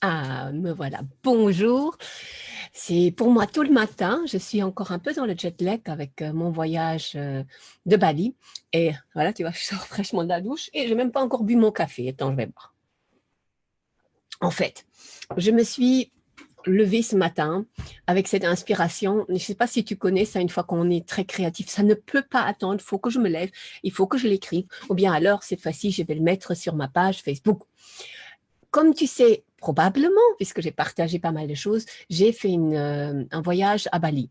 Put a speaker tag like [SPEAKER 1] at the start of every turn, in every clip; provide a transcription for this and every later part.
[SPEAKER 1] Ah, me voilà. Bonjour. C'est pour moi tout le matin. Je suis encore un peu dans le jet lag avec euh, mon voyage euh, de Bali. Et voilà, tu vois, je sors fraîchement de la douche et je n'ai même pas encore bu mon café. Attends, je vais boire. En fait, je me suis levée ce matin avec cette inspiration. Je ne sais pas si tu connais ça, une fois qu'on est très créatif, ça ne peut pas attendre. Il faut que je me lève, il faut que je l'écrive. Ou bien alors, cette fois-ci, je vais le mettre sur ma page Facebook. Comme tu sais, probablement, puisque j'ai partagé pas mal de choses, j'ai fait euh, un voyage à Bali.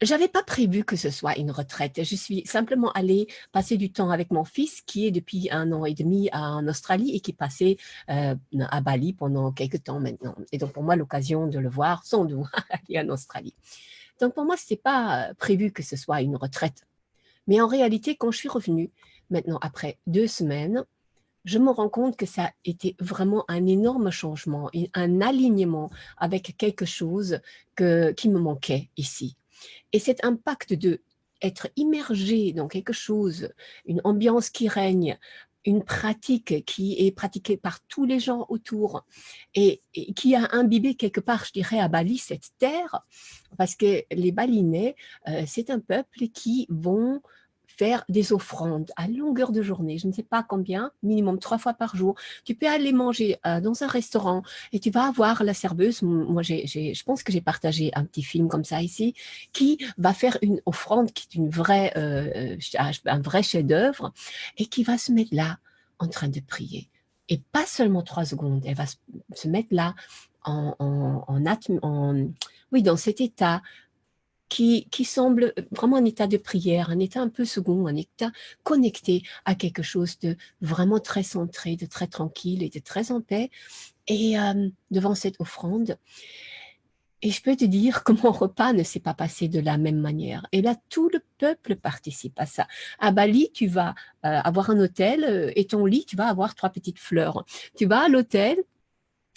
[SPEAKER 1] J'avais pas prévu que ce soit une retraite. Je suis simplement allée passer du temps avec mon fils qui est depuis un an et demi en Australie et qui passé euh, à Bali pendant quelques temps maintenant. Et donc pour moi, l'occasion de le voir sans doute aller en Australie. Donc pour moi, ce n'est pas prévu que ce soit une retraite. Mais en réalité, quand je suis revenue, maintenant après deux semaines, je me rends compte que ça a été vraiment un énorme changement, un alignement avec quelque chose que, qui me manquait ici. Et cet impact de être immergé dans quelque chose, une ambiance qui règne, une pratique qui est pratiquée par tous les gens autour et, qui a imbibé quelque part, je dirais, à Bali, cette terre, parce que les Balinais, euh, c'est un peuple qui vont faire des offrandes à longueur de journée, je ne sais pas combien, minimum trois fois par jour. Tu peux aller manger euh, dans un restaurant et tu vas avoir la serveuse, moi je pense que j'ai partagé un petit film comme ça ici, qui va faire une offrande qui est une vraie, euh, euh, un vrai chef-d'œuvre et qui va se mettre là en train de prier. Et pas seulement trois secondes, elle va se mettre là en, en, en, oui, dans cet état qui, semble vraiment un état de prière, un état un peu second, un état connecté à quelque chose de vraiment très centré, de très tranquille et de très en paix, et euh, devant cette offrande. Et je peux te dire que mon repas ne s'est pas passé de la même manière. Et là, tout le peuple participe à ça. À Bali, tu vas euh, avoir un hôtel euh, et ton lit, tu vas avoir trois petites fleurs. Tu vas à l'hôtel,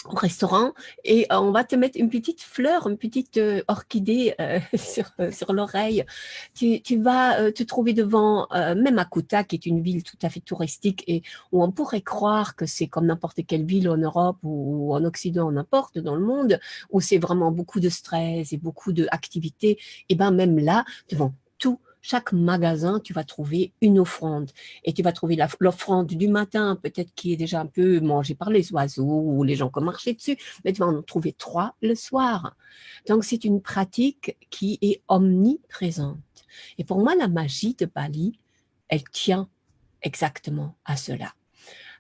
[SPEAKER 1] au restaurant et euh, on va te mettre une petite fleur, une petite euh, orchidée euh, sur, sur l'oreille. Tu, tu, vas te trouver devant, même à qui est une ville tout à fait touristique et où on pourrait croire que c'est comme n'importe quelle ville en Europe ou, en Occident, n'importe, dans le monde, où c'est vraiment beaucoup de stress et beaucoup d'activités. Et ben même là, devant tout chaque magasin, tu vas trouver une offrande. Et tu vas trouver l'offrande du matin, peut-être qui est déjà un peu mangée par les oiseaux ou les gens qui ont marché dessus, mais tu vas en trouver trois le soir. Donc, c'est une pratique qui est omniprésente. Et pour moi, la magie de Bali, elle tient exactement à cela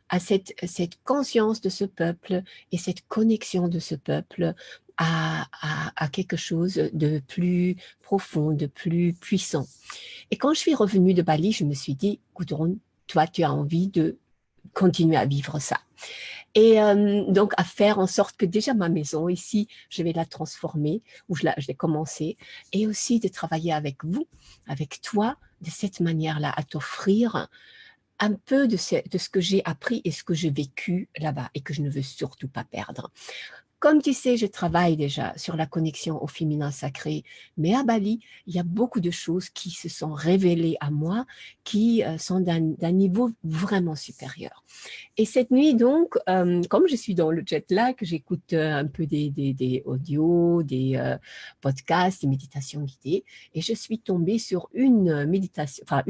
[SPEAKER 1] à cette, cette conscience de ce peuple et cette connexion de ce peuple à, quelque chose de plus profond, de plus puissant. Et quand je suis revenue de Bali, je me suis dit, Gudrun, toi, tu as envie de continuer à vivre ça. Et euh, donc, à faire en sorte que déjà ma maison ici, je vais la transformer, ou je, je vais commencer, et aussi de travailler avec vous, avec toi, de cette manière-là, à t'offrir un peu de ce que j'ai appris et ce que j'ai vécu là-bas et que je ne veux surtout pas perdre. Comme tu sais, je travaille déjà sur la connexion au féminin sacré, mais à Bali, il y a beaucoup de choses qui se sont révélées à moi, qui euh, sont d'un niveau vraiment supérieur. Et cette nuit, donc, euh, comme je suis dans le jet lag, j'écoute euh, un peu des, des, audios, des podcasts, des méditations guidées, et je suis tombée sur une méditation, enfin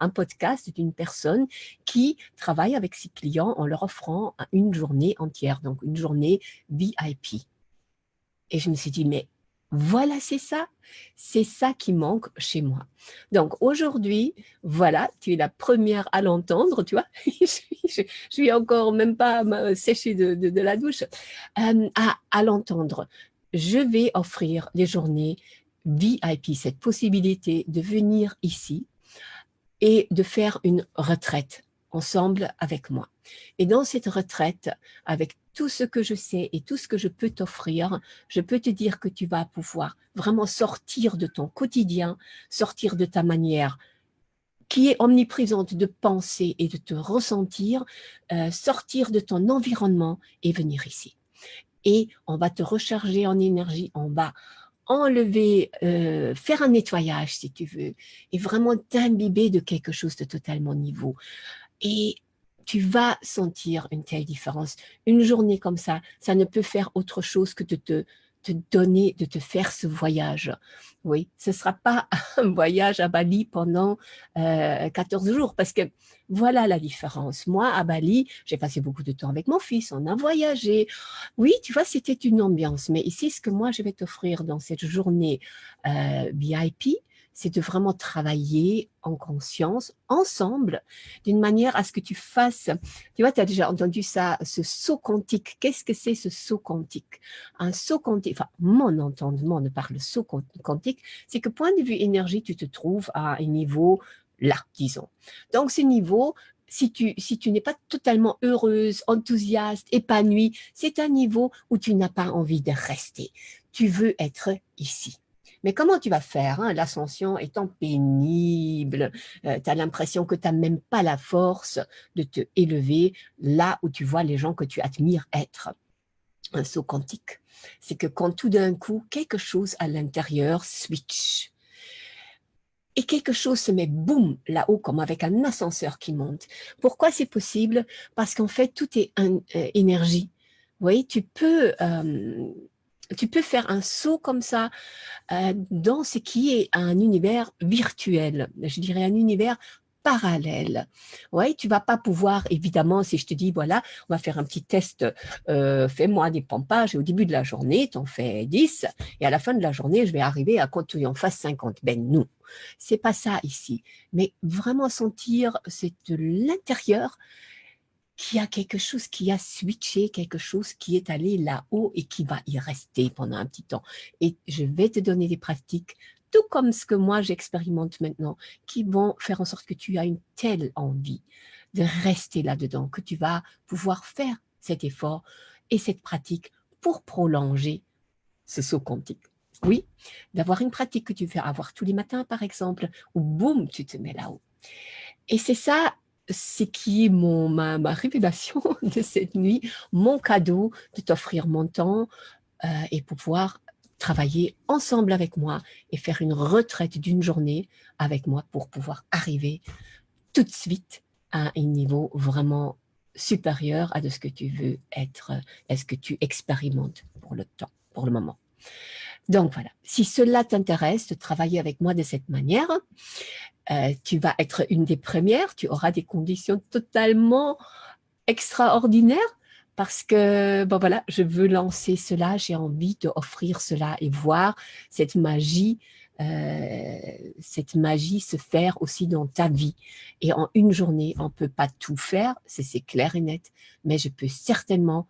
[SPEAKER 1] un podcast d'une personne qui travaille avec ses clients en leur offrant une journée entière, donc une journée Et je me suis dit, mais voilà, c'est ça, c'est ça qui manque chez moi. Donc aujourd'hui, voilà, tu es la première à l'entendre, tu vois, je, suis, suis encore même pas séchée de, la douche, euh, à, l'entendre. Je vais offrir des journées VIP, cette possibilité de venir ici et de faire une retraite ensemble avec moi. Et dans cette retraite, avec tout ce que je sais et tout ce que je peux t'offrir, je peux te dire que tu vas pouvoir vraiment sortir de ton quotidien, sortir de ta manière qui est omniprésente de penser et de te ressentir, euh, sortir de ton environnement et venir ici. Et on va te recharger en énergie, on va enlever, euh, faire un nettoyage si tu veux, et vraiment t'imbiber de quelque chose de totalement nouveau. Et tu vas sentir une telle différence. Une journée comme ça, ça ne peut faire autre chose que de te, te donner, de te faire ce voyage. Oui, ce ne sera pas un voyage à Bali pendant 14 euh, jours, parce que voilà la différence. Moi, à Bali, j'ai passé beaucoup de temps avec mon fils, on a voyagé. Oui, tu vois, c'était une ambiance, mais ici, ce que moi, je vais t'offrir dans cette journée euh, VIP, c'est de vraiment travailler en conscience, ensemble, d'une manière à ce que tu fasses, tu vois, tu as déjà entendu ça, ce saut quantique. Qu'est-ce que c'est ce saut quantique? Un saut quantique, enfin, mon entendement de par le saut quantique, c'est que point de vue énergie, tu te trouves à un niveau là, disons. Donc, ce niveau, si tu, si tu n'es pas totalement heureuse, enthousiaste, épanouie, c'est un niveau où tu n'as pas envie de rester. Tu veux être ici. Mais comment tu vas faire hein, L'ascension étant pénible, euh, tu as l'impression que tu n'as même pas la force de te élever là où tu vois les gens que tu admires être. Un saut quantique, c'est que quand tout d'un coup, quelque chose à l'intérieur switch, et quelque chose se met boum là-haut comme avec un ascenseur qui monte. Pourquoi c'est possible? Parce qu'en fait, tout est euh, énergie. Vous voyez, tu peux euh, tu peux faire un saut comme ça euh, dans ce qui est un univers virtuel, je dirais un univers parallèle. Oui, tu vas pas pouvoir, évidemment, si je te dis, voilà, on va faire un petit test, euh, fais-moi des pompages, et au début de la journée, tu en fais 10, et à la fin de la journée, je vais arriver à quand tu en fasses 50. Ben non, c'est pas ça ici. Mais vraiment sentir, c'est de l'intérieur, qu'il y a quelque chose qui a switché, quelque chose qui est allé là-haut et qui va y rester pendant un petit temps. Et je vais te donner des pratiques, tout comme ce que moi j'expérimente maintenant, qui vont faire en sorte que tu as une telle envie de rester là-dedans, que tu vas pouvoir faire cet effort et cette pratique pour prolonger ce saut quantique. Oui, d'avoir une pratique que tu fais avoir tous les matins, par exemple, où boum, tu te mets là-haut. Et c'est ça c'est qui est ma, révélation de cette nuit, mon cadeau de t'offrir mon temps euh, et pouvoir travailler ensemble avec moi et faire une retraite d'une journée avec moi pour pouvoir arriver tout de suite à un niveau vraiment supérieur à de ce que tu veux être, à ce que tu expérimentes pour le temps, pour le moment. Donc voilà, si cela t'intéresse de travailler avec moi de cette manière, euh, tu vas être une des premières, tu auras des conditions totalement extraordinaires parce que, bon voilà, je veux lancer cela, j'ai envie d'offrir cela et voir cette magie, euh, cette magie se faire aussi dans ta vie. Et en une journée, on ne peut pas tout faire, c'est clair et net, mais je peux certainement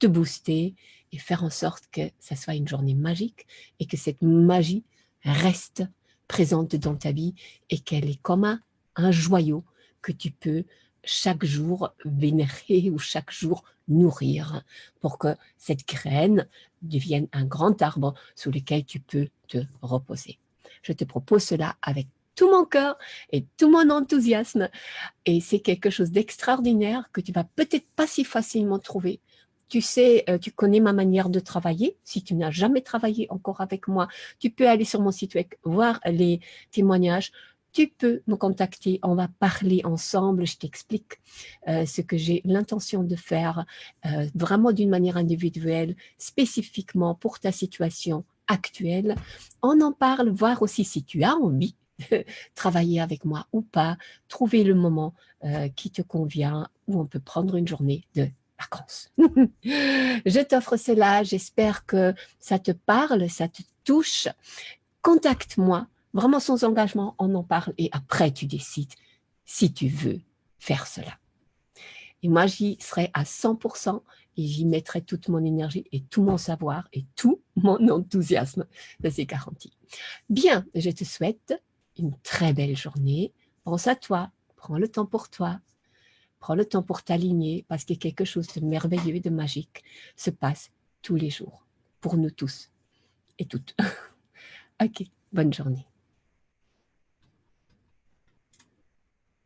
[SPEAKER 1] te booster faire en sorte que ça soit une journée magique et que cette magie reste présente dans ta vie et qu'elle est comme un, joyau que tu peux chaque jour vénérer ou chaque jour nourrir pour que cette graine devienne un grand arbre sous lequel tu peux te reposer. Je te propose cela avec tout mon cœur et tout mon enthousiasme et c'est quelque chose d'extraordinaire que tu vas peut-être pas si facilement trouver tu sais, euh, tu connais ma manière de travailler. Si tu n'as jamais travaillé encore avec moi, tu peux aller sur mon site web, voir les témoignages. Tu peux me contacter, on va parler ensemble, je t'explique euh, ce que j'ai l'intention de faire euh, vraiment d'une manière individuelle, spécifiquement pour ta situation actuelle. On en parle, voir aussi si tu as envie de travailler avec moi ou pas, trouver le moment qui te convient, où on peut prendre une journée de je t'offre cela, j'espère que ça te parle, ça te touche. Contacte-moi, vraiment sans engagement, on en parle et après tu décides si tu veux faire cela. Et moi, j'y serai à 100% et j'y mettrai toute mon énergie et tout mon savoir et tout mon enthousiasme. Ça, c'est garanti. Bien, je te souhaite une très belle journée. Pense à toi, prends le temps pour toi, Prends le temps pour t'aligner parce que quelque chose de merveilleux et de magique se passe tous les jours pour nous tous et toutes. ok, bonne journée.